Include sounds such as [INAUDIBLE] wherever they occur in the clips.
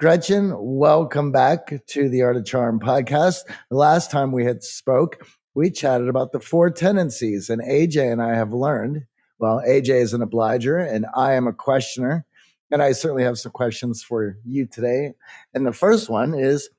Gretchen, welcome back to the Art of Charm podcast. The last time we had spoke, we chatted about the four tendencies, and AJ and I have learned. Well, AJ is an obliger, and I am a questioner, and I certainly have some questions for you today. And the first one is,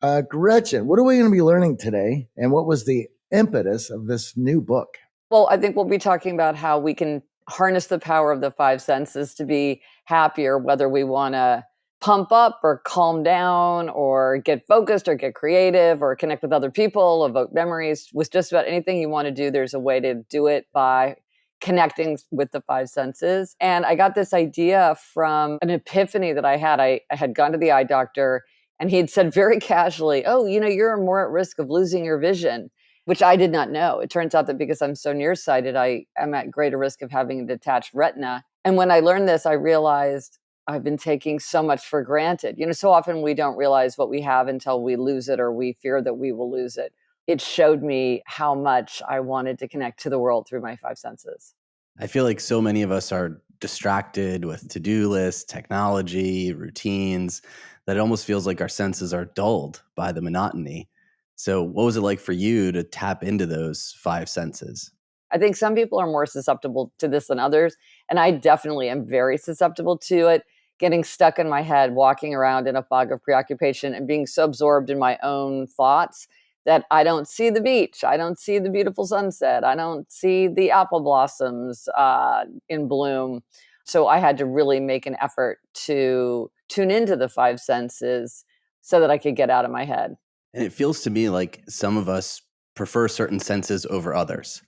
uh, Gretchen, what are we going to be learning today, and what was the impetus of this new book? Well, I think we'll be talking about how we can harness the power of the five senses to be happier, whether we want to pump up or calm down or get focused or get creative or connect with other people, evoke memories with just about anything you want to do. There's a way to do it by connecting with the five senses. And I got this idea from an epiphany that I had. I, I had gone to the eye doctor and he had said very [LAUGHS] casually, Oh, you know, you're more at risk of losing your vision, which I did not know. It turns out that because I'm so nearsighted, I am at greater risk of having a detached retina. And when I learned this, I realized I've been taking so much for granted. You know, so often we don't realize what we have until we lose it or we fear that we will lose it. It showed me how much I wanted to connect to the world through my five senses. I feel like so many of us are distracted with to do lists, technology, routines, that it almost feels like our senses are dulled by the monotony. So, what was it like for you to tap into those five senses? I think some people are more susceptible to this than others. And I definitely am very susceptible to it getting stuck in my head, walking around in a fog of preoccupation and being so absorbed in my own thoughts that I don't see the beach. I don't see the beautiful sunset. I don't see the apple blossoms uh, in bloom. So I had to really make an effort to tune into the five senses so that I could get out of my head. And it feels to me like some of us prefer certain senses over others.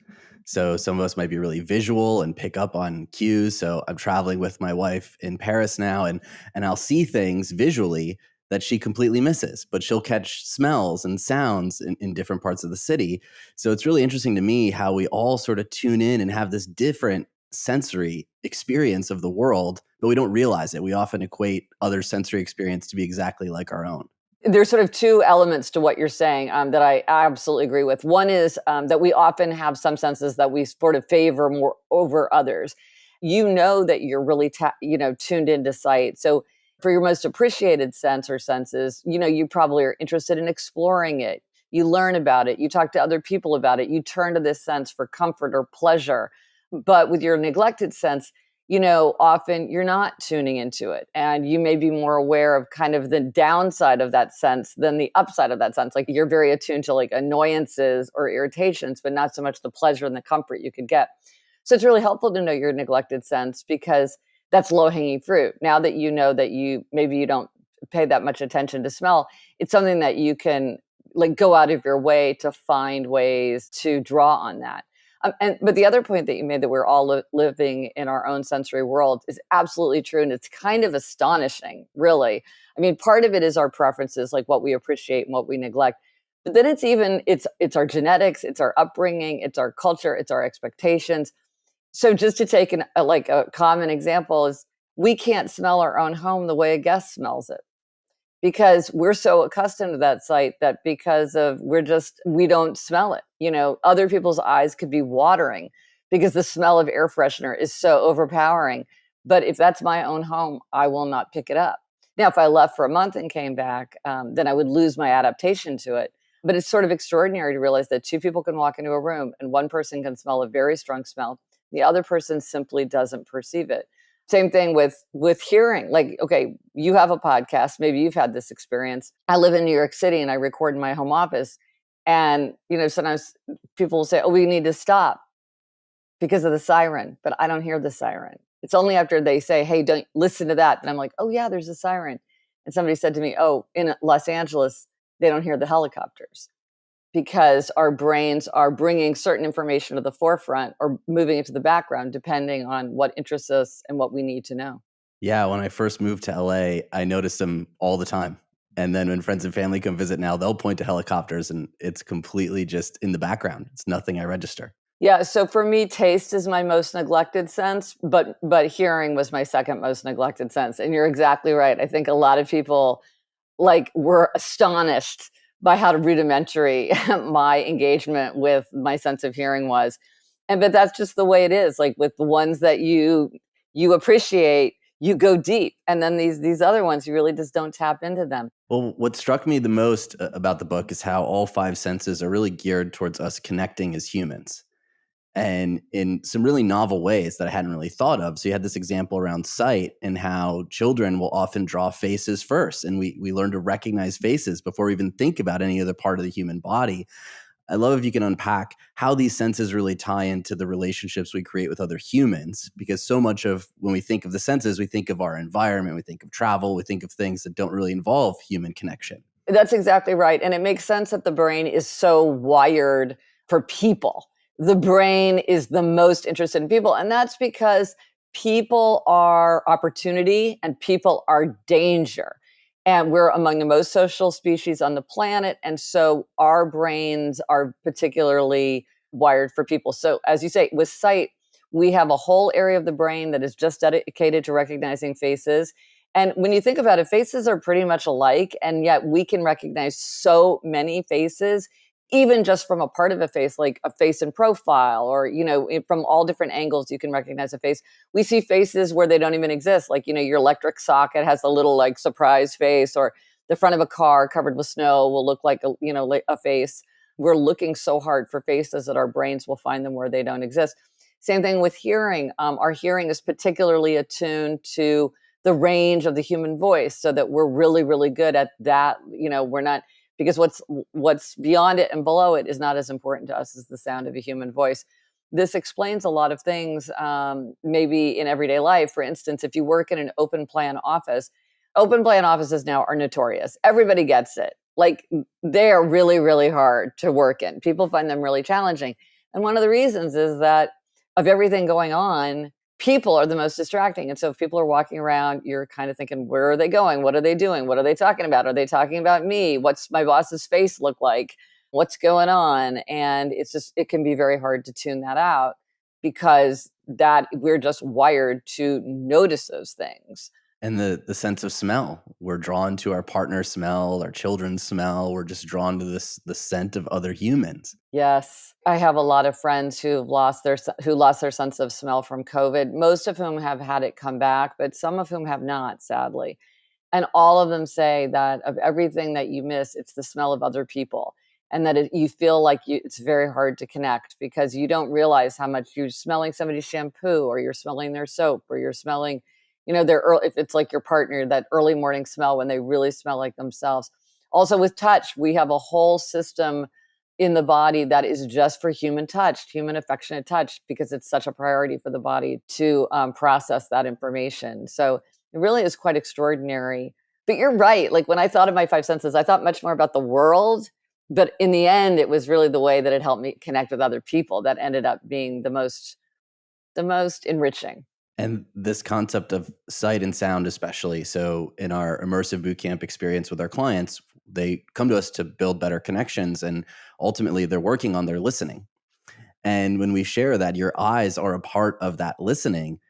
So some of us might be really visual and pick up on cues. So I'm traveling with my wife in Paris now and and I'll see things visually that she completely misses, but she'll catch smells and sounds in, in different parts of the city. So it's really interesting to me how we all sort of tune in and have this different sensory experience of the world, but we don't realize it. We often equate other sensory experience to be exactly like our own there's sort of two elements to what you're saying um, that I absolutely agree with. One is um, that we often have some senses that we sort of favor more over others. You know that you're really, you know, tuned into sight. So for your most appreciated sense or senses, you know, you probably are interested in exploring it. You learn about it. You talk to other people about it. You turn to this sense for comfort or pleasure. But with your neglected sense, you know, often you're not tuning into it and you may be more aware of kind of the downside of that sense than the upside of that sense. Like you're very attuned to like annoyances or irritations, but not so much the pleasure and the comfort you could get. So it's really helpful to know your neglected sense because that's low hanging fruit. Now that you know that you maybe you don't pay that much attention to smell, it's something that you can like go out of your way to find ways to draw on that. Um, and but the other point that you made that we're all li- living in our own sensory world is absolutely true, and it's kind of astonishing, really. I mean, part of it is our preferences, like what we appreciate and what we neglect. But then it's even it's it's our genetics, it's our upbringing, it's our culture, it's our expectations. So just to take an, a, like a common example is we can't smell our own home the way a guest smells it because we're so accustomed to that sight that because of we're just we don't smell it you know? Other people's eyes could be watering because the smell of air freshener is so overpowering but if that's my own home i will not pick it up. Now if i left for a month and came back um, then i would lose my adaptation to it but it's sort of extraordinary to realize that two people can walk into a room and one person can smell a very strong smell the other person simply doesn't perceive it same thing with with hearing like okay you have a podcast maybe you've had this experience. I live in new york city and i record in my home office. And you know sometimes people will say oh we need to stop because of the siren but i don't hear the siren. It's only after they say hey don't listen to that that i'm like oh yeah there's a siren. And somebody said to me oh in los angeles they don't hear the helicopters because our brains are bringing certain information to the forefront or moving it to the background depending on what interests us and what we need to know. Yeah, when I first moved to LA, I noticed them all the time. And then when friends and family come visit now, they'll point to helicopters and it's completely just in the background. It's nothing I register. Yeah, so for me taste is my most neglected sense, but but hearing was my second most neglected sense. And you're exactly right. I think a lot of people like were astonished by how rudimentary [LAUGHS] my engagement with my sense of hearing was. And but that's just the way it is like with the ones that you you appreciate you go deep and then these these other ones you really just don't tap into them. Well what struck me the most uh, about the book is how all five senses are really geared towards us connecting as humans and in some really novel ways that I hadn't really thought of. So you had this example around sight and how children will often draw faces first, and we we learn to recognize faces before we even think about any other part of the human body. I love if you can unpack how these senses really tie into the relationships we create with other humans, because so much of when we think of the senses, we think of our environment, we think of travel, we think of things that don't really involve human connection. That's exactly right. And it makes sense that the brain is so wired for people the brain is the most interested in people. And that's because people are opportunity and people are danger. And we're among the most social species on the planet. And so our brains are particularly wired for people. So, as you say, with sight, we have a whole area of the brain that is just dedicated to recognizing faces. And when you think about it, faces are pretty much alike, and yet we can recognize so many faces even just from a part of a face like a face in profile or you know from all different angles you can recognize a face. We see faces where they don't even exist like you know your electric socket has a little like surprise face or the front of a car covered with snow will look like a you know a face. We're looking so hard for faces that our brains will find them where they don't exist. Same thing with hearing. Um, our hearing is particularly attuned to the range of the human voice so that we're really really good at that you know we're not because what's what's beyond it and below it is not as important to us as the sound of a human voice. This explains a lot of things um, maybe in everyday life. For instance if you work in an open plan office open plan offices now are notorious. Everybody gets it. Like they are really really hard to work in. People find them really challenging. And one of the reasons is that of everything going on people are the most distracting. And so if people are walking around, you're kind of thinking, where are they going? What are they doing? What are they talking about? Are they talking about me? What's my boss's face look like? What's going on? And it's just, it can be very hard to tune that out because that we're just wired to notice those things and the the sense of smell. We're drawn to our partner smell our children's smell. We're just drawn to this the scent of other humans. Yes. I have a lot of friends who've lost their who lost their sense of smell from covid most of whom have had it come back but some of whom have not sadly. And all of them say that of everything that you miss it's the smell of other people and that it, you feel like you, it's very hard to connect because you don't realize how much you're smelling somebody's shampoo or you're smelling their soap or you're smelling you know, they're early, if it's like your partner, that early morning smell when they really smell like themselves. Also, with touch, we have a whole system in the body that is just for human touch, human affectionate touch, because it's such a priority for the body to um, process that information. So it really is quite extraordinary. But you're right. Like when I thought of my five senses, I thought much more about the world. But in the end, it was really the way that it helped me connect with other people that ended up being the most, the most enriching and this concept of sight and sound especially so in our immersive bootcamp experience with our clients they come to us to build better connections and ultimately they're working on their listening. And when we share that your eyes are a part of that listening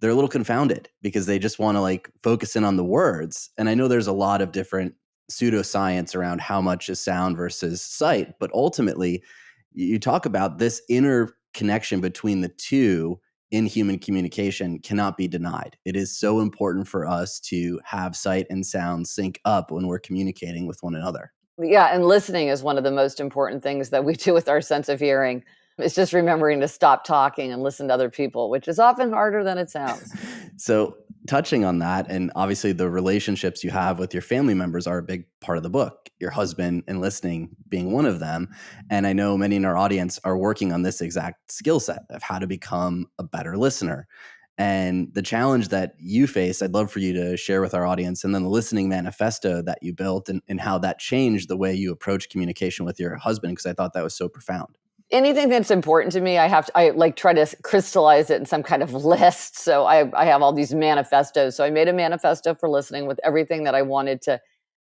they're a little confounded because they just want to like focus in on the words. And i know there's a lot of different pseudoscience around how much is sound versus sight but ultimately you talk about this inner connection between the two in human communication cannot be denied. It is so important for us to have sight and sound sync up when we're communicating with one another. Yeah, and listening is one of the most important things that we do with our sense of hearing. It's just remembering to stop talking and listen to other people, which is often harder than it sounds. [LAUGHS] so, touching on that, and obviously the relationships you have with your family members are a big part of the book, your husband and listening being one of them. And I know many in our audience are working on this exact skill set of how to become a better listener. And the challenge that you face, I'd love for you to share with our audience, and then the listening manifesto that you built and, and how that changed the way you approach communication with your husband, because I thought that was so profound anything that's important to me, I have to, I like try to crystallize it in some kind of list. So I, I have all these manifestos. So I made a manifesto for listening with everything that I wanted to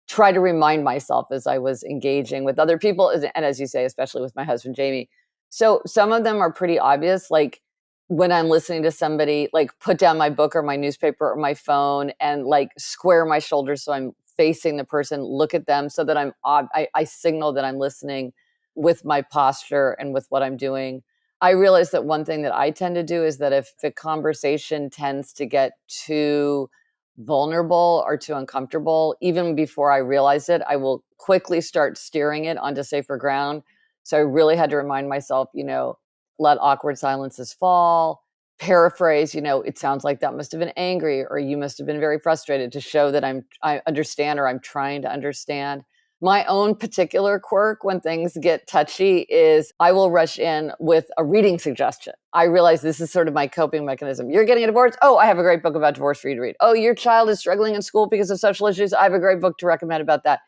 try to remind myself as I was engaging with other people. And as you say, especially with my husband, Jamie. So some of them are pretty obvious. Like when I'm listening to somebody, like put down my book or my newspaper or my phone and like square my shoulders so I'm facing the person, look at them so that I'm, I, I signal that I'm listening with my posture and with what I'm doing. I realize that one thing that I tend to do is that if the conversation tends to get too vulnerable or too uncomfortable, even before I realize it, I will quickly start steering it onto safer ground. So I really had to remind myself, you know, let awkward silences fall, paraphrase, you know, it sounds like that must have been angry or you must have been very frustrated to show that I'm I understand or I'm trying to understand. My own particular quirk when things get touchy is I will rush in with a reading suggestion. I realize this is sort of my coping mechanism. You're getting a divorce? Oh, I have a great book about divorce for you to read. Oh, your child is struggling in school because of social issues? I have a great book to recommend about that.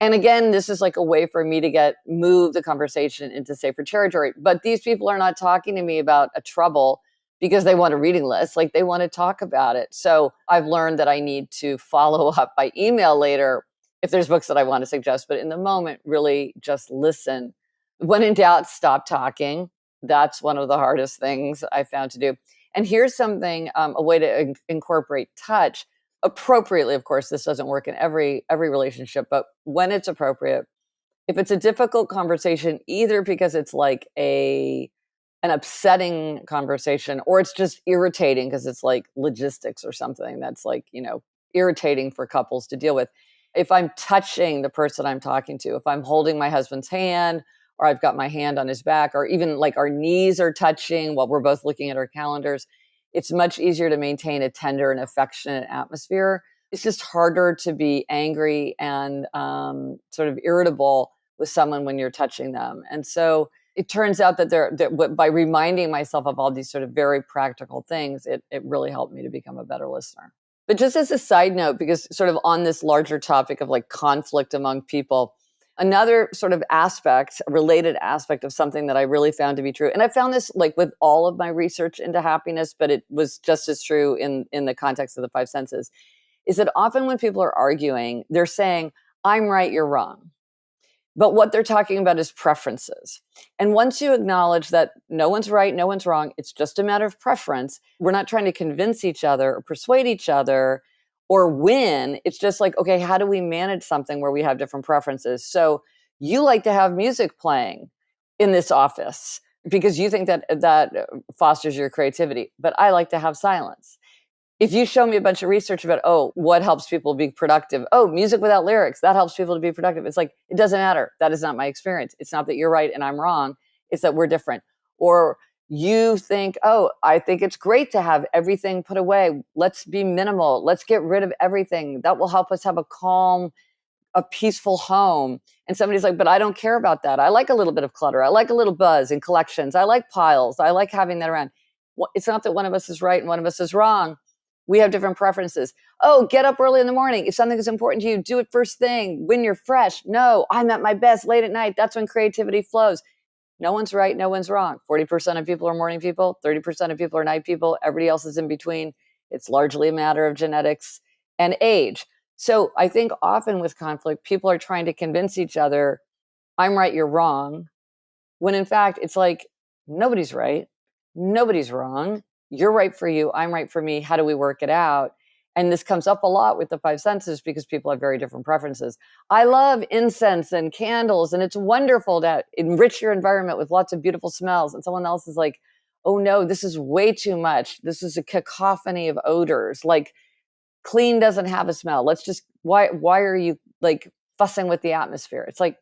And again, this is like a way for me to get move the conversation into safer territory. But these people are not talking to me about a trouble because they want a reading list, like they want to talk about it. So I've learned that I need to follow [LAUGHS] up by email later if there's books that I want to suggest, but in the moment, really just listen. When in doubt, stop talking. That's one of the hardest things I found to do. And here's something, um, a way to in- incorporate touch appropriately. Of course, this doesn't work in every every relationship, but when it's appropriate, if it's a difficult conversation, either because it's like a an upsetting conversation or it's just irritating because it's like logistics or something that's like you know irritating for couples to deal with if I'm touching the person I'm talking to, if I'm holding my husband's hand or I've got my hand on his back, or even like our knees are touching while we're both looking at our calendars, it's much easier to maintain a tender and affectionate atmosphere. It's just harder to be angry and um, sort of irritable with someone when you're touching them. And so it turns out that there, that by reminding myself of all these sort of very practical things, it, it really helped me to become a better listener. But just as a side note, because sort of on this larger topic of like conflict among people, another sort of aspect, related aspect of something that I really found to be true, and I found this like with all of my research into happiness, but it was just as true in in the context of the five senses, is that often when people are arguing, they're saying, "I'm right, you're wrong." But what they're talking about is preferences. And once you acknowledge that no one's right, no one's wrong, it's just a matter of preference, we're not trying to convince each other or persuade each other or win. It's just like, okay, how do we manage something where we have different preferences? So you like to have music playing in this office because you think that that uh, fosters your creativity, but I like to have silence if you show me a bunch of research about oh what helps people be productive? Oh music without lyrics that helps people to be productive. It's like it doesn't matter. That is not my experience. It's not that you're right and i'm wrong. It's that we're different. Or you think oh i think it's great to have everything put away. Let's be minimal. Let's get rid of everything. That will help us have a calm a peaceful home. And somebody's like but i don't care about that. I like a little bit of clutter. I like a little buzz in collections. I like piles. I like having that around. It's not that one of us is right and one of us is wrong we have different preferences. Oh, get up early in the morning. If something is important to you, do it first thing when you're fresh. No, I'm at my best late at night. That's when creativity flows. No one's right, no one's wrong. 40% of people are morning people, 30% of people are night people, everybody else is in between. It's largely a matter of genetics and age. So I think often with conflict, people are trying to convince each other, I'm right, you're wrong. When in fact, it's like nobody's right, nobody's wrong you're right for you, I'm right for me. How do we work it out? And this comes up a lot with the five senses because people have very different preferences. I love incense and candles, and it's wonderful to enrich your environment with lots of beautiful smells. And someone else is like, oh no, this is way too much. This is a cacophony of odors. Like, clean doesn't have a smell. Let's just, why, why are you like fussing with the atmosphere? It's like,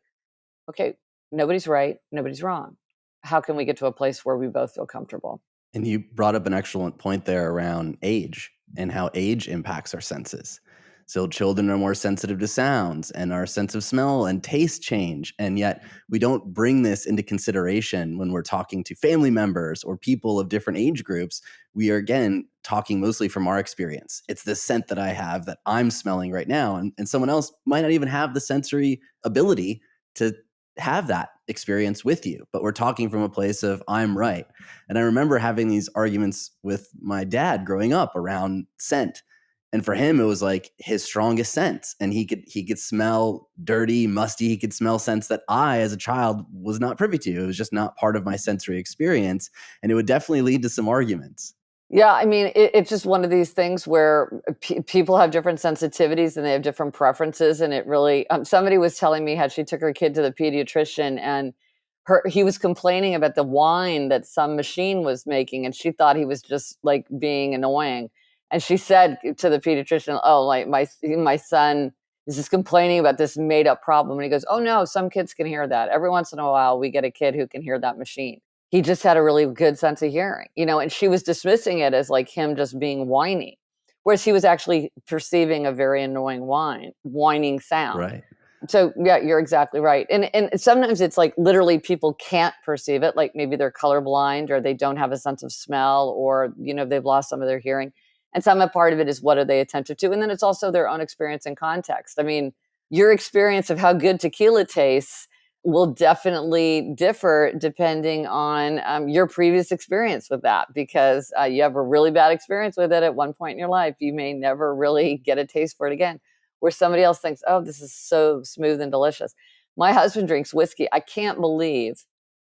okay, nobody's right, nobody's wrong. How can we get to a place where we both feel comfortable? And you brought up an excellent point there around age and how age impacts our senses. So children are more sensitive to sounds and our sense of smell and taste change. And yet we don't bring this into consideration when we're talking to family members or people of different age groups. We are again talking mostly from our experience. It's the scent that I have that I'm smelling right now. And, and someone else might not even have the sensory ability to have that experience with you, but we're talking from a place of I'm right. And I remember having these arguments with my dad growing up around scent. And for him, it was like his strongest sense. And he could he could smell dirty, musty, he could smell scents that I as a child was not privy to. It was just not part of my sensory experience. And it would definitely lead to some arguments. Yeah, I mean, it, it's just one of these things where people have different sensitivities and they have different preferences. And it really, um, somebody was telling me how she took her kid to the pediatrician and her he was complaining about the whine that some machine was making and she thought he was just like being annoying. And she said to the pediatrician oh like my my son is just complaining about this made up problem. And he goes oh no some kids can hear that. Every once in a while we get a kid who can hear that machine he just had a really good sense of hearing you know and she was dismissing it as like him just being whiny whereas he was actually perceiving a very annoying whine whining sound Right. so yeah you're exactly right and and sometimes it's like literally people can't perceive it like maybe they're colorblind or they don't have a sense of smell or you know they've lost some of their hearing and some a part of it is what are they attentive to and then it's also their own experience and context i mean your experience of how good tequila tastes will definitely differ depending on um, your previous experience with that because uh, you have a really bad experience with it at one point in your life you may never really get a taste for it again where somebody else thinks, oh, this is so smooth and delicious. My husband drinks whiskey. I can't believe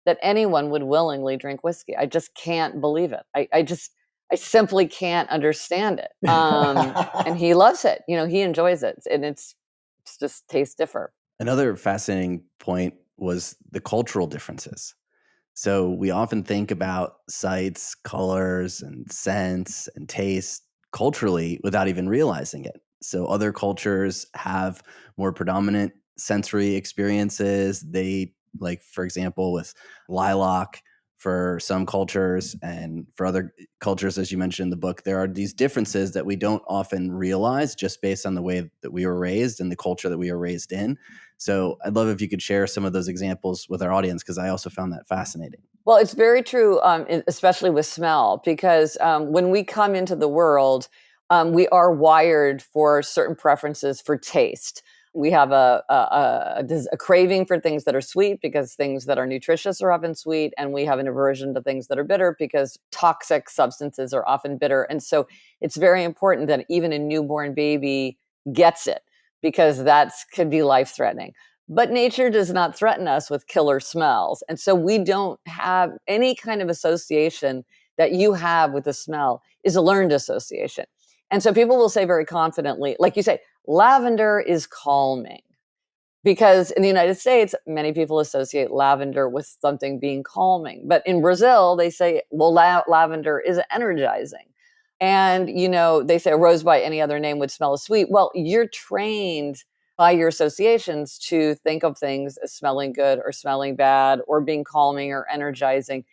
that anyone would willingly drink whiskey. I just can't believe it. I, I just, I simply can't understand it. [LAUGHS] Um, and he loves it. You know, he enjoys it, and it's, it's just tastes different. Another fascinating point was the cultural differences. So we often think about sights, colors, and scents and taste culturally without even realizing it. So other cultures have more predominant sensory experiences. They like, for example, with lilac for some cultures and for other cultures, as you mentioned in the book, there are these differences that we don't often realize just based on the way that we were raised and the culture that we were raised in. So I'd love if you could share some of those examples with our audience because I also found that fascinating. Well, it's very true, um, especially with smell, because um, when we come into the world, um, we are wired for certain preferences for taste. We have a, a, a, a, craving for things that are sweet because things that are nutritious are often sweet. And we have an aversion to things that are bitter because toxic substances are often bitter. And so it's very important that even a newborn baby gets it because that could be life threatening. But nature does not threaten us with killer smells. And so we don't have any kind of association that you have with the smell is a learned association. And so people will say very confidently, like you say, lavender is calming. Because in the United States, many people associate lavender with something being calming. But in Brazil, they say, well, la- lavender is energizing. And, you know, they say a rose by any other name would smell as sweet. Well, you're trained by your associations to think of things as smelling good or smelling bad or being calming or energizing.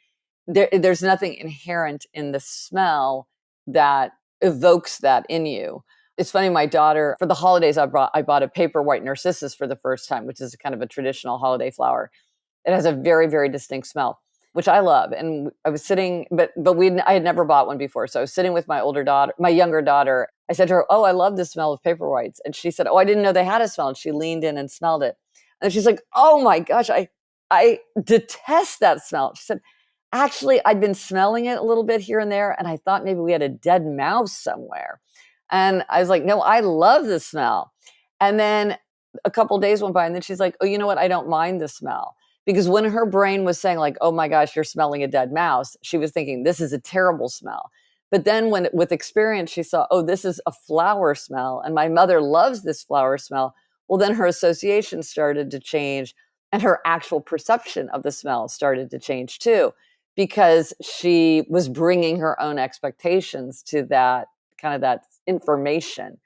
There, there's nothing inherent in the smell that evokes that in you. It's funny, my daughter, for the holidays, I brought I bought a paper white narcissus for the first time, which is kind of a traditional holiday flower. It has a very, very distinct smell, which I love. And I was sitting, but but we I had never bought one before. So I was sitting with my older daughter, my younger daughter. I said to her, Oh, I love the smell of paper whites. And she said, Oh, I didn't know they had a smell. And she leaned in and smelled it. And she's like, Oh my gosh, I I detest that smell. She said, actually, I'd been smelling it a little bit here and there, and I thought maybe we had a dead mouse somewhere. And I was like, no, I love the smell. And then a couple days went by, and then she's like, oh, you know what? I don't mind the smell. Because when her brain was saying, like, oh my gosh, you're smelling a dead mouse, she was thinking, this is a terrible smell. But then, when with experience, she saw, oh, this is a flower smell, and my mother loves this flower smell. Well, then her association started to change, and her actual perception of the smell started to change too because she was bringing her own expectations to that kind of that information.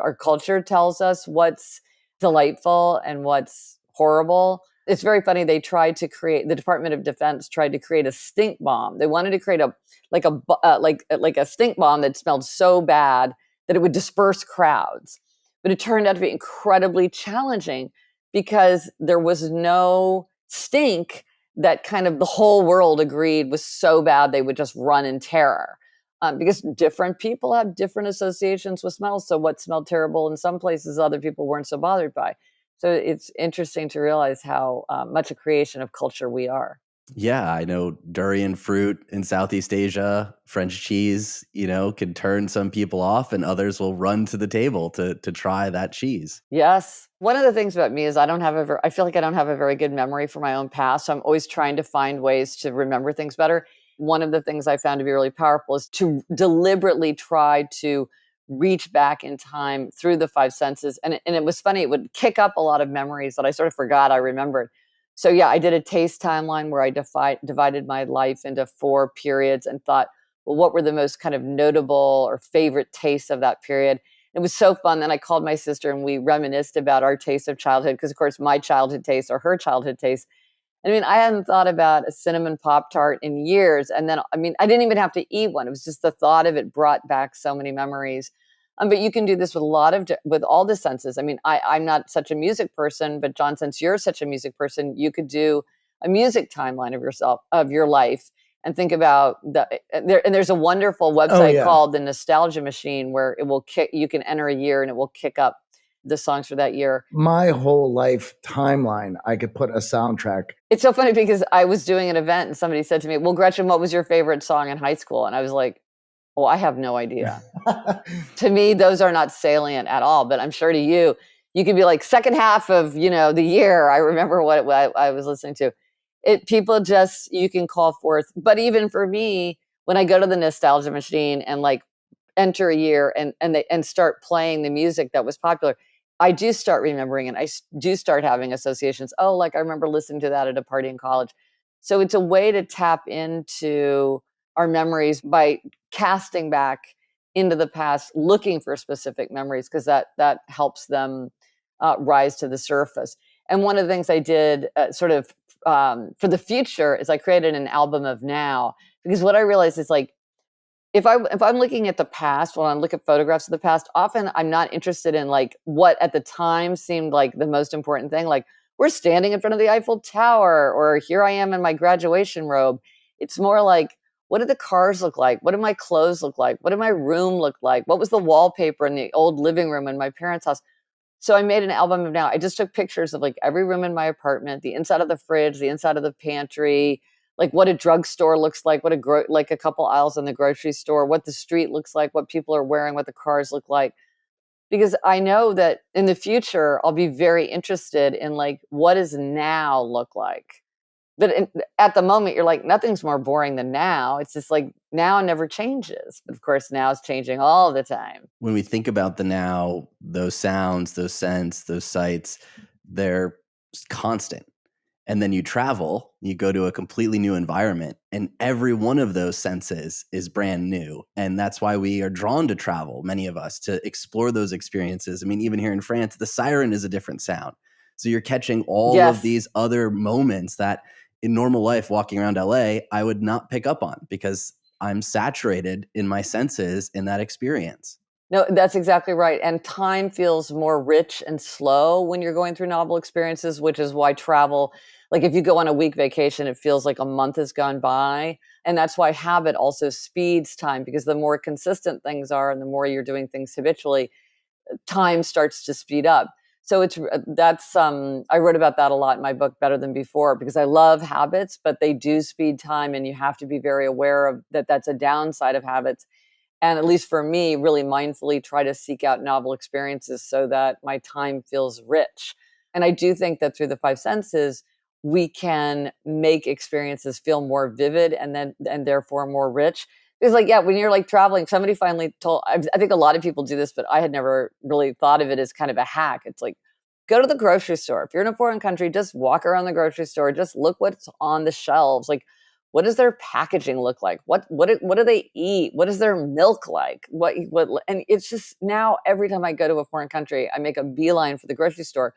Our culture tells us what's delightful and what's horrible. It's very funny. They tried to create the Department of Defense tried to create a stink bomb. They wanted to create a like a uh, like uh, like a stink bomb that smelled so bad that it would disperse crowds. But it turned out to be incredibly challenging because there was no stink that kind of the whole world agreed was so bad they would just run in terror. Um, because different people have different associations with smells. So what smelled terrible in some places, other people weren't so bothered by. So it's interesting to realize how uh, much a creation of culture we are. Yeah, I know durian fruit in Southeast Asia, French cheese, you know, can turn some people off and others will run to the table to to try that cheese. Yes. One of the things about me is I don't have a ver- I feel like I don't have a very good memory for my own past. So I'm always trying to find ways to remember things better. One of the things I found to be really powerful is to deliberately try to reach back in time through the five senses. And it, and it was funny, it would kick up a lot of memories that I sort of forgot I remembered so yeah, I did a taste timeline where I defi- divided my life into four periods and thought, well, what were the most kind of notable or favorite tastes of that period? It was so fun. Then I called my sister and we reminisced about our taste of childhood because, of course, my childhood taste or her childhood taste. I mean, I hadn't thought about a cinnamon pop tart in years, and then I mean, I didn't even have to eat one. It was just the thought of it brought back so many memories. Um, but you can do this with a lot of with all the senses. I mean, I, I'm not such a music person, but John, since you're such a music person, you could do a music timeline of yourself of your life and think about the eh, there. And there's a wonderful oh, website oh, yeah. called the Nostalgia Machine where it will kick. You can enter a year and it will kick up the songs for that year. My whole life timeline, I could put a soundtrack. It's so funny because I was doing an event and somebody said to me, "Well, Gretchen, what was your favorite song in high school?" And I was like, Oh, I have no idea. [LAUGHS] to me, those are not salient at all. But I'm sure to you, you could be like second half of you know the year. I remember what I, I was listening to. It people just you can call forth. But even for me, when I go to the nostalgia machine and like enter a year and and they and start playing the music that was popular, I do start remembering and I do start having associations. Oh, like I remember listening to that at a party in college. So it's a way to tap into our memories by casting back into the past looking for specific memories because that that helps them uh, rise to the surface and one of the things i did uh, sort of um, for the future is i created an album of now because what i realized is like if I if I'm looking at the past, when I look at photographs of the past, often I'm not interested in like what at the time seemed like the most important thing. Like we're standing in front of the Eiffel Tower, or here I am in my graduation robe. It's more like what did the cars look like? What did my clothes look like? What did my room look like? What was the wallpaper in the old living room in my parents' house? So I made an album of now. I just took pictures of like every room in my apartment, the inside of the fridge, the inside of the pantry, like what a drugstore looks like, what a gro- like a couple aisles in the grocery store, what the street looks like, what people are wearing, what the cars look like. Because I know that in the future I'll be very interested in like what does now look like? But in, at the moment you're like nothing's more boring than now. It's just like now never changes. But of course now is changing all the time. When we think about the now those sounds those scents those sights they're constant and then you travel you go to a completely new environment and every one of those senses is brand new and that's why we are drawn to travel many of us to explore those experiences i mean even here in france the siren is a different sound so you're catching all yes. of these other moments that in normal life walking around LA, I would not pick up on because I'm saturated in my senses in that experience. No, that's exactly right. And time feels more rich and slow when you're going through novel experiences, which is why travel, like if you go on a week vacation, it feels like a month has gone by. And that's why habit also speeds time because the more consistent things are and the more you're doing things habitually, time starts to speed up so it's uh, that's um i wrote about that a lot in my book better than before because i love habits but they do speed time and you have to be very aware of that that's a downside of habits and at least for me really mindfully try to seek out novel experiences so that my time feels rich and i do think that through the five senses we can make experiences feel more vivid and then and therefore more rich. It's like yeah when you're like traveling somebody finally told I, I think a lot of people do this but i had never really thought of it as kind of a hack. It's like go to the grocery store. If you're in a foreign country just walk around the grocery store. Just look what's on the shelves. Like what does their packaging look like? What what what do they eat? What is their milk like? What what and it's just now every time i go to a foreign country i make a beeline for the grocery store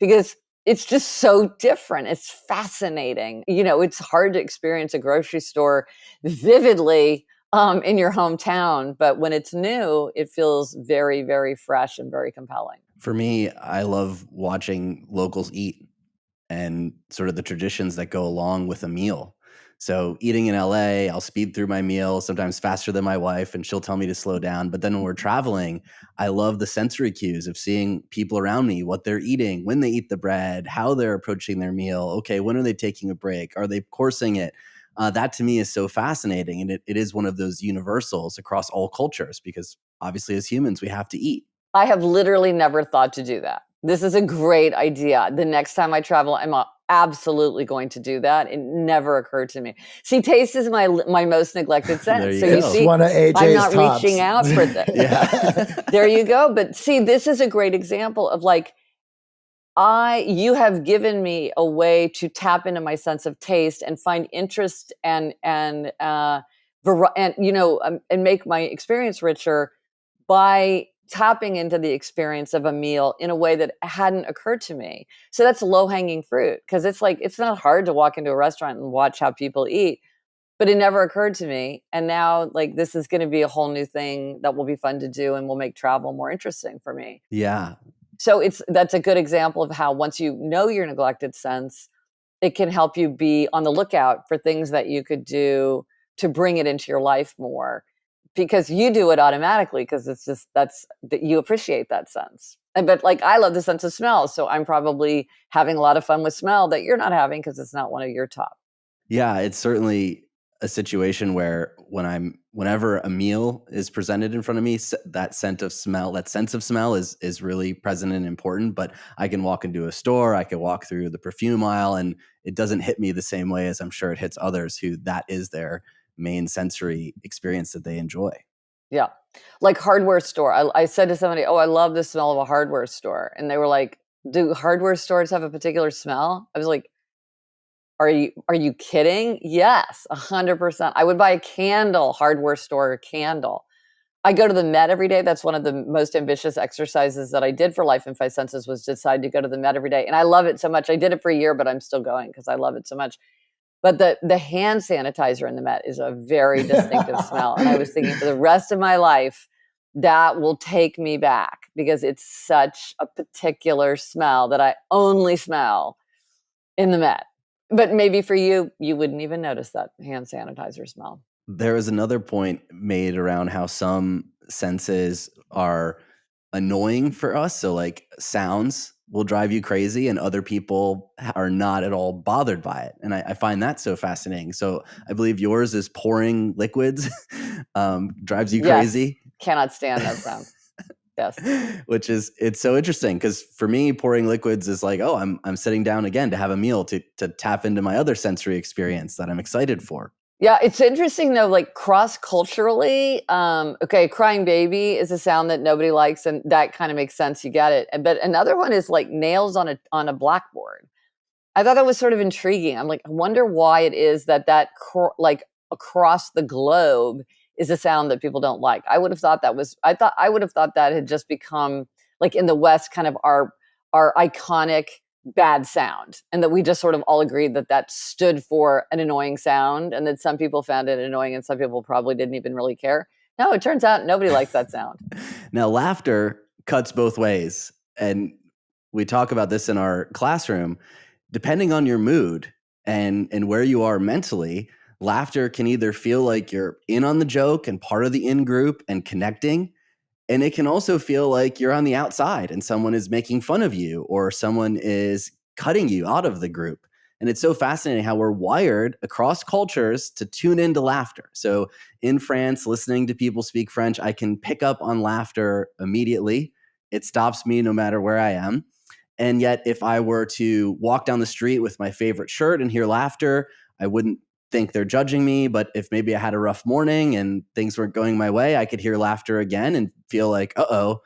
because it's just so different. It's fascinating. You know, it's hard to experience a grocery store vividly um, in your hometown, but when it's new, it feels very, very fresh and very compelling. For me, I love watching locals eat and sort of the traditions that go along with a meal. So eating in LA, I'll speed through my meal, sometimes faster than my wife, and she'll tell me to slow down. But then when we're traveling, I love the sensory cues of seeing people around me, what they're eating, when they eat the bread, how they're approaching their meal. Okay, when are they taking a break? Are they coursing it? Uh, that to me is so fascinating. And it, it is one of those universals across all cultures because obviously, as humans, we have to eat. I have literally never thought to do that. This is a great idea. The next time I travel, I'm absolutely going to do that. It never occurred to me. See, taste is my my most neglected [LAUGHS] sense. so go. you see, one of AJ's I'm not tops. reaching out for this. [LAUGHS] [LAUGHS] there you go. But see, this is a great example of like I you have given me a way to tap into my sense of taste and find interest and and uh, and you know um, and make my experience richer by tapping into the experience of a meal in a way that hadn't occurred to me. So that's low hanging fruit because it's like it's not hard to walk into a restaurant and watch how people eat, but it never occurred to me. And now like this is going to be a whole new thing that will be fun to do and will make travel more interesting for me. Yeah. So it's that's a good example of how once you know your neglected sense, it can help you be on the lookout for things that you could do to bring it into your life more because you do it automatically because it's just that's that you appreciate that sense. But like i love the sense of smell so i'm probably having a lot of fun with smell that you're not having because it's not one of your top. Yeah it's certainly a situation where when i'm whenever a meal is presented in front of me that scent of smell that sense of smell is is really present and important but i can walk into a store i can walk through the perfume aisle and it doesn't hit me the same way as i'm sure it hits others who that is their main sensory experience that they enjoy. Yeah. Like hardware store. I, I said to somebody, Oh, I love the smell of a hardware store. And they were like, Do hardware stores have a particular smell? I was like, Are you are you kidding? Yes, hundred percent. I would buy a candle, hardware store candle. I go to the Met every day. That's one of the most ambitious exercises that I did for Life in Five Senses was decide to go to the Met every day. And I love it so much. I did it for a year, but I'm still going because I love it so much. But the the hand sanitizer in the Met is a very distinctive smell. And I was thinking for the rest of my life, that will take me back because it's such a particular smell that I only smell in the Met. But maybe for you, you wouldn't even notice that hand sanitizer smell. There was another point made around how some senses are annoying for us. So, like sounds will drive you crazy and other people are not at all bothered by it and i, I find that so fascinating. So i believe yours is pouring liquids [LAUGHS] um, drives you crazy. Cannot stand that sound. [LAUGHS] Yes. Which is it's so interesting because for me pouring liquids is like oh i'm i'm sitting down again to have a meal to to tap into my other sensory experience that i'm excited for yeah, it's interesting though, like cross culturally. Um, okay, crying baby is a sound that nobody likes, and that kind of makes sense. You get it. But another one is like nails on a on a blackboard. I thought that was sort of intriguing. I'm like, I wonder why it is that that like across the globe is a sound that people don't like. I would have thought that was. I thought I would have thought that had just become like in the West, kind of our our iconic bad sound and that we just sort of all agreed that that stood for an annoying sound and that some people found it annoying and some people probably didn't even really care. No it turns out nobody likes that sound. [LAUGHS] Now laughter cuts both ways and we talk about this in our classroom. Depending on your mood and and where you are mentally laughter can either feel like you're in on the joke and part of the in group and connecting and it can also feel like you're on the outside and someone is making fun of you or someone is cutting you out of the group. And it's so fascinating how we're wired across cultures to tune into laughter. So in France, listening to people speak French, I can pick up on laughter immediately. It stops me no matter where I am. And yet, if I were to walk down the street with my favorite shirt and hear laughter, I wouldn't think they're judging me, but if maybe I had a rough morning and things weren't going my way, I could hear laughter again and feel like, uh oh,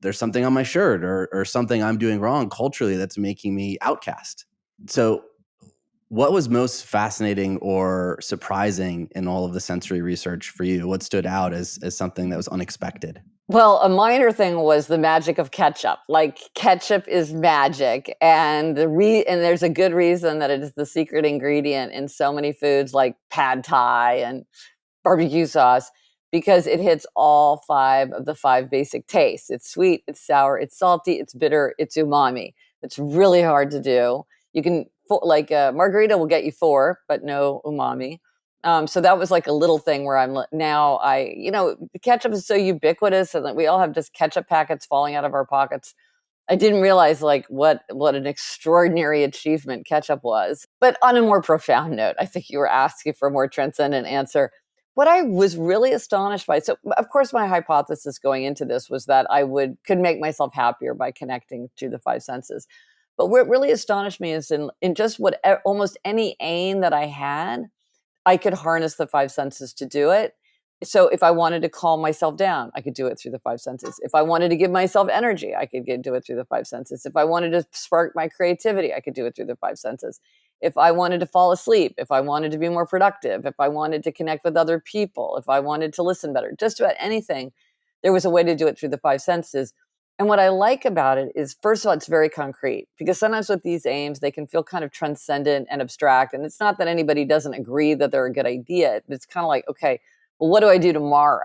there's something on my shirt or, or something I'm doing wrong culturally that's making me outcast. So, what was most fascinating or surprising in all of the sensory research for you? What stood out as, as something that was unexpected? Well, a minor thing was the magic of ketchup. Like ketchup is magic, and the re- and there's a good reason that it is the secret ingredient in so many foods like pad thai and barbecue sauce because it hits all five of the five basic tastes. It's sweet, it's sour, it's salty, it's bitter, it's umami. It's really hard to do. You can like a margarita will get you four, but no umami. Um, so that was like a little thing where I'm now I, you know, ketchup is so ubiquitous and we all have just ketchup packets falling out of our pockets. I didn't realize like what what an extraordinary achievement ketchup was. But on a more profound note, I think you were asking for a more transcendent answer. What I was really astonished by, so of course my hypothesis going into this was that I would could make myself happier by connecting to the five senses. But what really astonished me is in in just what almost any aim that I had, I could harness the five senses to do it. so if I wanted to calm myself down, I could do it through the five senses. If I wanted to give myself energy, I could get, do it through the five senses. If I wanted to spark my creativity, I could do it through the five senses. If I wanted to fall asleep, if I wanted to be more productive, if I wanted to connect with other people, if I wanted to listen better, just about anything, there was a way to do it through the five senses. And what I like about it is, first of all, it's very concrete because sometimes with these aims, they can feel kind of transcendent and abstract. And it's not that anybody doesn't agree that they're a good idea. but It's kind of like, okay, well, what do I do tomorrow?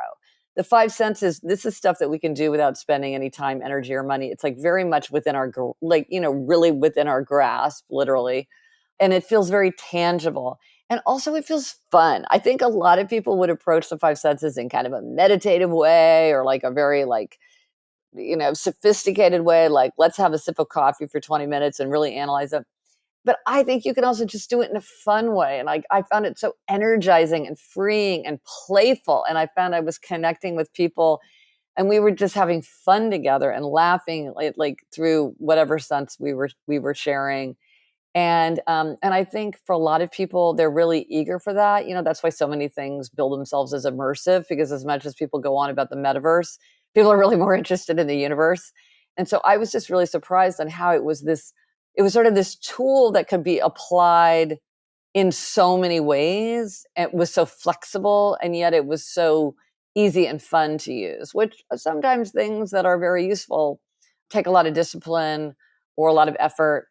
The five senses, this is stuff that we can do without spending any time, energy, or money. It's like very much within our, like, you know, really within our grasp, literally. And it feels very tangible. And also, it feels fun. I think a lot of people would approach the five senses in kind of a meditative way or like a very, like, you know, sophisticated way, like let's have a sip of coffee for 20 minutes and really analyze it but I think you can also just do it in a fun way. And I, I found it so energizing and freeing and playful. And I found I was connecting with people and we were just having fun together and laughing like, like through whatever sense we were we were sharing. And um, and I think for a lot of people, they're really eager for that. You know, that's why so many things build themselves as immersive because as much as people go on about the metaverse, people are really more interested in the universe. And so I was just really surprised on how it was this it was sort of this tool that could be applied in so many ways. It was so flexible, and yet it was so easy and fun to use, which sometimes things that are very useful take a lot of discipline or a lot of effort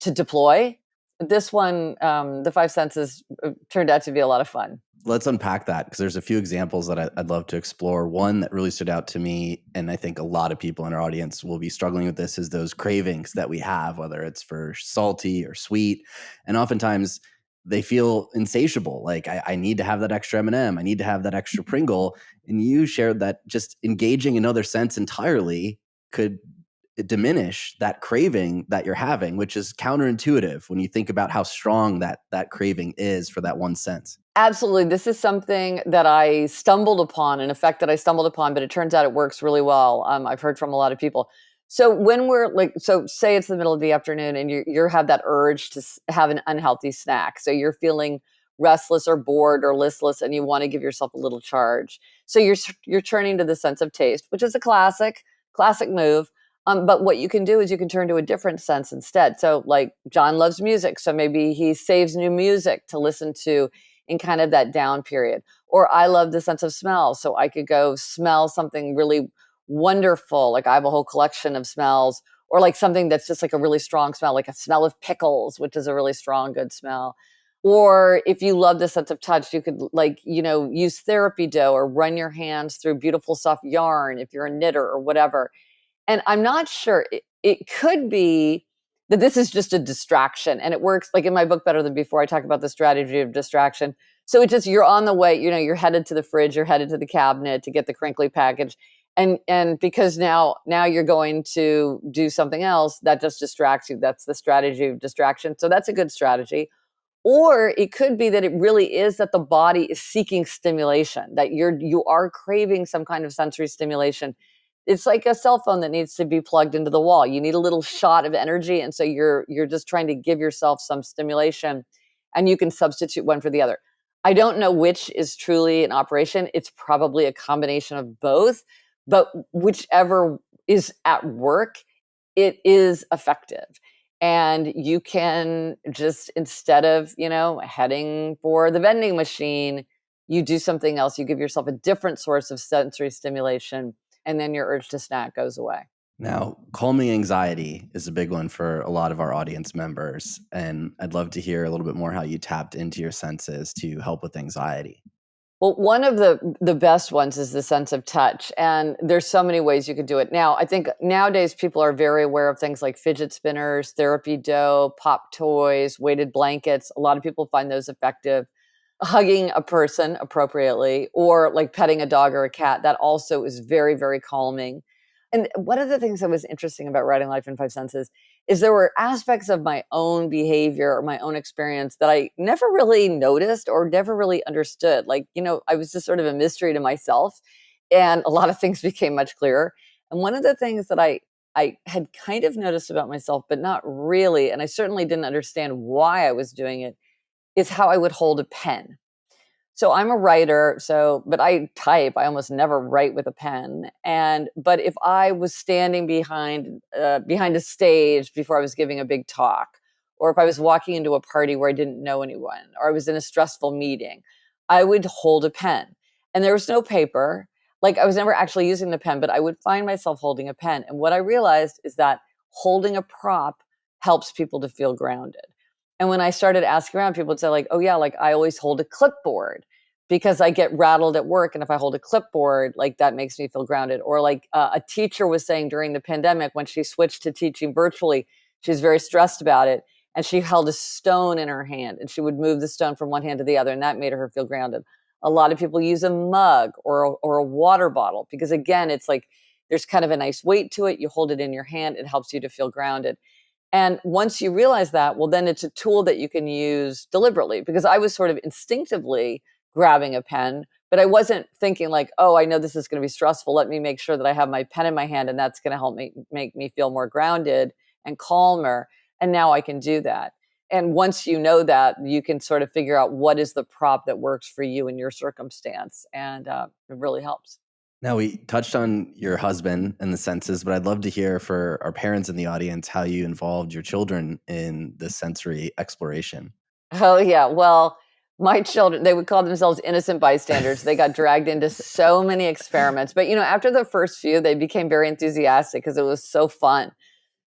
to deploy. This one, um, the five senses, uh, turned out to be a lot of fun let's unpack that because there's a few examples that I'd love to explore. One that really stood out to me, and I think a lot of people in our audience will be struggling with this, is those cravings that we have, whether it's for salty or sweet, and oftentimes they feel insatiable. Like I, I need to have that extra M&M, I need to have that extra mm-hmm. Pringle, and you shared that just engaging another sense entirely could diminish that craving that you're having which is counterintuitive when you think about how strong that that craving is for that one sense absolutely this is something that i stumbled upon an effect that i stumbled upon but it turns out it works really well um, i've heard from a lot of people so when we're like so say it's the middle of the afternoon and you you have that urge to have an unhealthy snack so you're feeling restless or bored or listless and you want to give yourself a little charge so you're you're turning to the sense of taste which is a classic classic move um, but what you can do is you can turn to a different sense instead. So, like John loves music, so maybe he saves new music to listen to in kind of that down period. Or I love the sense of smell, so I could go smell something really wonderful. Like I have a whole collection of smells, or like something that's just like a really strong smell, like a smell of pickles, which is a really strong, good smell. Or if you love the sense of touch, you could like, you know, use therapy dough or run your hands through beautiful soft yarn if you're a knitter or whatever and I'm not sure, it, it could be that this is just a distraction and it works like in my book Better Than Before, I talk about the strategy of distraction. So it just you're on the way, you know, you're headed to the fridge, you're headed to the cabinet to get the crinkly package. And and because now now you're going to do something else that just distracts you. That's the strategy of distraction. So that's a good strategy. Or it could be that it really is that the body is seeking stimulation, that you're you are craving some kind of sensory stimulation it's like a cell phone that needs to be plugged into the wall. You need a little shot of energy and so you're you're just trying to give yourself some stimulation and you can substitute one for the other. I don't know which is truly an operation. It's probably a combination of both but whichever is at work it is effective. And you can just instead of you know heading for the vending machine you do something else. You give yourself a different source of sensory stimulation and then your urge to snack goes away. Now, calming anxiety is a big one for a lot of our audience members. And I'd love to hear a little bit more how you tapped into your senses to help with anxiety. Well, one of the the best ones is the sense of touch, and there's so many ways you could do it. Now, I think nowadays people are very aware of things like fidget spinners, therapy dough, pop toys, weighted blankets. A lot of people find those effective hugging a person appropriately or like petting a dog or a cat that also is very very calming and one of the things that was interesting about writing life in five senses is there were aspects of my own behavior or my own experience that i never really noticed or never really understood like you know i was just sort of a mystery to myself and a lot of things [LAUGHS] became much clearer and one of the things that i I had kind of noticed about myself, but not really. And I certainly didn't understand why I was doing it is how I would hold a pen. so I'm a writer, so but I type. I almost never write with a pen. And but if I was standing behind uh, behind a stage before I was giving a big talk, or if I was walking into a party where I didn't know anyone, or I was in a stressful meeting, I would hold a pen. And there was no paper. Like I was never actually using the pen, but I would find myself holding a pen. And what I realized is that holding a prop helps people to feel grounded. And when I started asking around, people would say, like, oh, yeah, like I always hold a clipboard because I get rattled at work. And if I hold a clipboard, like that makes me feel grounded. Or like uh, a teacher was saying during the pandemic when she switched to teaching virtually, she was very stressed about it. And she held a stone in her hand and she would move the stone from one hand to the other. And that made her feel grounded. A lot of people use a mug or a, or a water bottle because, again, it's like there's kind of a nice weight to it. You hold it in your hand, it helps you to feel grounded. And once you realize that, well, then it's a tool that you can use deliberately because I was sort of instinctively grabbing a pen, but I wasn't thinking like, oh, I know this is going to be stressful. Let me make sure that I have my pen in my hand and that's going to help me make me feel more grounded and calmer. And now I can do that. And once you know that, you can sort of figure out what is the prop that works for you in your circumstance. And uh, it really helps. Now, we touched on your husband and the senses, but I'd love to hear for our parents in the audience how you involved your children in the sensory exploration. Oh, yeah. Well, my children, they would call themselves innocent bystanders. They got dragged into so many experiments. But, you know, after the first few, they became very enthusiastic because it was so fun.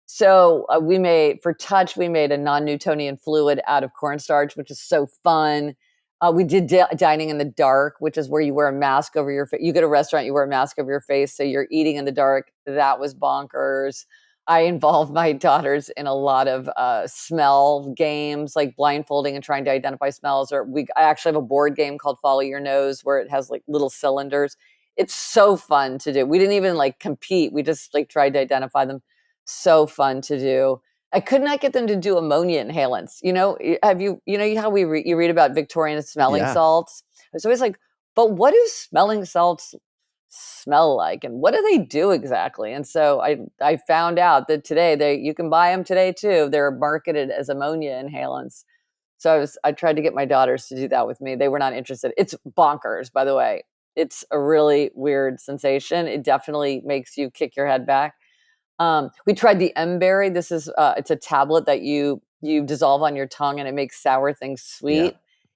So uh, we made, for touch, we made a non Newtonian fluid out of cornstarch, which is so fun. Uh, we did di- dining in the dark, which is where you wear a mask over your face. You go to a restaurant, you wear a mask over your face, so you're eating in the dark. That was bonkers. I [LAUGHS] involved my daughters in a lot of uh, smell games, like blindfolding and trying to identify smells. Or we, I actually have a board game called Follow Your Nose, where it has like little cylinders. It's so fun to do. We didn't even like compete. We just like tried to identify them. So fun to do. I could not get them to do ammonia inhalants. You know, have you, you know, how we re- you read about Victorian smelling yeah. salts? It's always like, but what do smelling salts smell like, and what do they do exactly? And so I, I found out that today they, you can buy them today too. They're marketed as ammonia inhalants. So I was, I tried to get my daughters to do that with me. They were not interested. It's bonkers, by the way. It's a really weird sensation. It definitely makes you kick your head back. Um, we tried the M-berry. This is uh, it's a tablet that you you dissolve on your tongue and it makes sour things sweet. Yeah.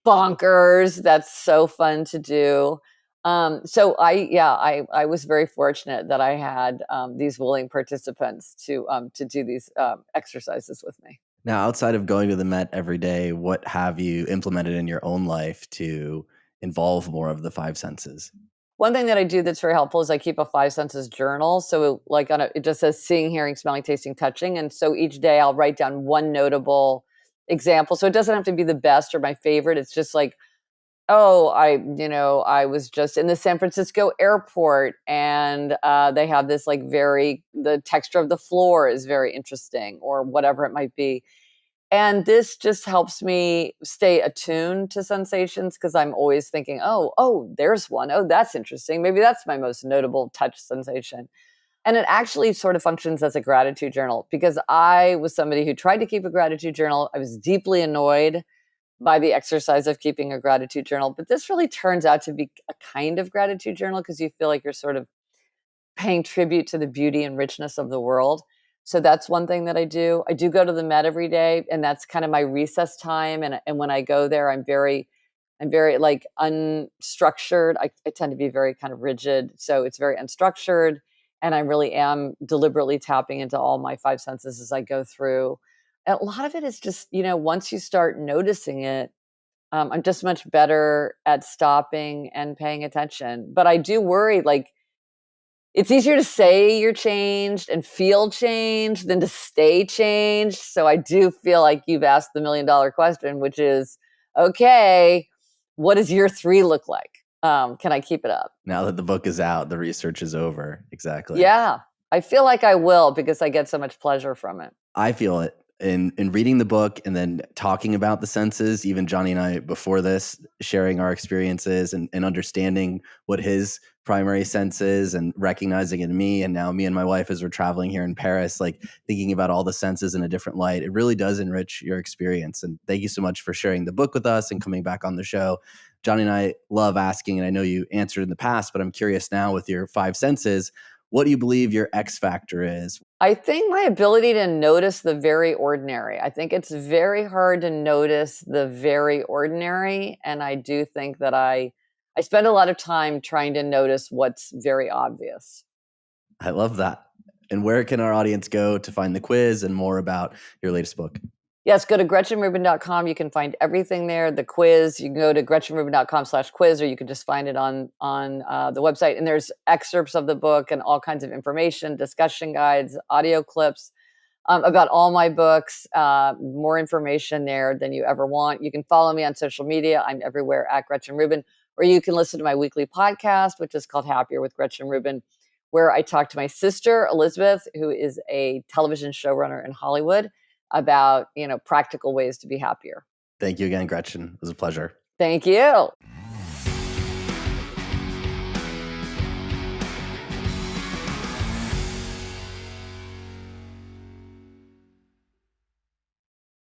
Bonkers. That's so fun to do. Um, so I yeah I I was very fortunate that I had um, these willing participants to um, to do these um, exercises with me. Now, outside of going to the Met every day, what have you implemented in your own life to involve more of the five senses? One thing that I do that's very helpful is I keep a five senses journal. So like on a, it just says seeing, hearing, smelling, tasting, touching. And so each day I'll write down one notable example. So it doesn't have to be the best or my favorite. It's just like, oh, I, you know, I was just in the San Francisco airport and uh, they have this like very, the texture of the floor is very interesting or whatever it might be. And this just helps me stay attuned to sensations because I'm always thinking, oh, oh, there's one. Oh, that's interesting. Maybe that's my most notable touch sensation. And it actually sort of functions as a gratitude journal because I was somebody who tried to keep a gratitude journal. I was deeply annoyed by the exercise of keeping a gratitude journal. But this really turns out to be a kind of gratitude journal because you feel like you're sort of paying tribute to the beauty and richness of the world. So that's one thing that I do. I do go to the Met every day, and that's kind of my recess time. And and when I go there, I'm very, I'm very like unstructured. I, I tend to be very kind of rigid, so it's very unstructured. And I really am deliberately tapping into all my five senses as I go through. And a lot of it is just, you know, once you start noticing it, um, I'm just much better at stopping and paying attention. But I do worry, like it's easier to say you're changed and feel changed than to stay changed. So I do feel like you've asked the million dollar question, which is okay, what does year three look like? Um, can I keep it up? Now that the book is out, the research is over. Exactly. Yeah. I feel like I will because I get so much pleasure from it. I feel it in in reading the book and then talking about the senses even johnny and i before this sharing our experiences and, and understanding what his primary senses and recognizing it in me. And now me and my wife as we're traveling here in paris like thinking about all the senses in a different light. It really does enrich your experience. And thank you so much for sharing the book with us and coming back on the show. Johnny and I love asking, and I know you answered in the past, but I'm curious now with your five senses, what do you believe your X factor is? I think my ability to notice the very ordinary. I think it's very hard to notice the very ordinary. And I do think that I I spend a lot of time trying to notice what's very obvious. I love that. And where can our audience go to find the quiz and more about your latest book? Yes, go to GretchenRubin.com. You can find everything there. The quiz. You can go to GretchenRubin.com slash quiz, or you can just find it on on uh, the website. And there's excerpts of the book and all kinds of information, discussion guides, audio clips um, about all my books. Uh, more information there than you ever want. You can follow me on social media. I'm everywhere at Gretchen Rubin, or you can listen to my weekly podcast, which is called Happier with Gretchen Rubin, where I talk to my sister Elizabeth, who is a television showrunner in Hollywood about, you know, practical ways to be happier. Thank you again, Gretchen. It was a pleasure. Thank you.